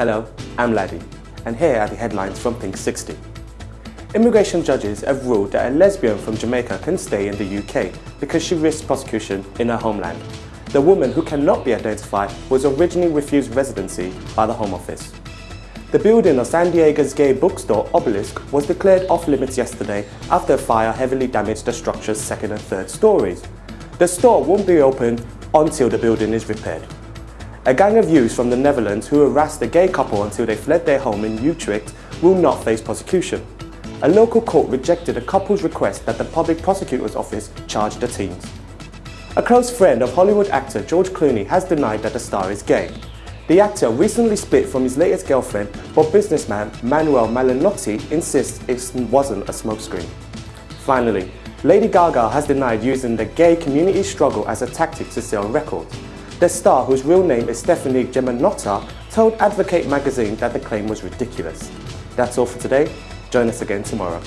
Hello, I'm Laddie, and here are the headlines from Pink 60. Immigration judges have ruled that a lesbian from Jamaica can stay in the UK because she risks prosecution in her homeland. The woman, who cannot be identified, was originally refused residency by the Home Office. The building of San Diego's gay bookstore Obelisk was declared off limits yesterday after a fire heavily damaged the structure's second and third stories. The store won't be open until the building is repaired. A gang of youths from the Netherlands who harassed a gay couple until they fled their home in Utrecht will not face prosecution. A local court rejected a couple's request that the public prosecutor's office charge the teens. A close friend of Hollywood actor George Clooney has denied that the star is gay. The actor recently split from his latest girlfriend, but businessman Manuel Malinotti insists it wasn't a smokescreen. Finally, Lady Gaga has denied using the gay community struggle as a tactic to sell records. The star, whose real name is Stefani Germanotta, told Advocate magazine that the claim was ridiculous. That's all for today. Join us again tomorrow.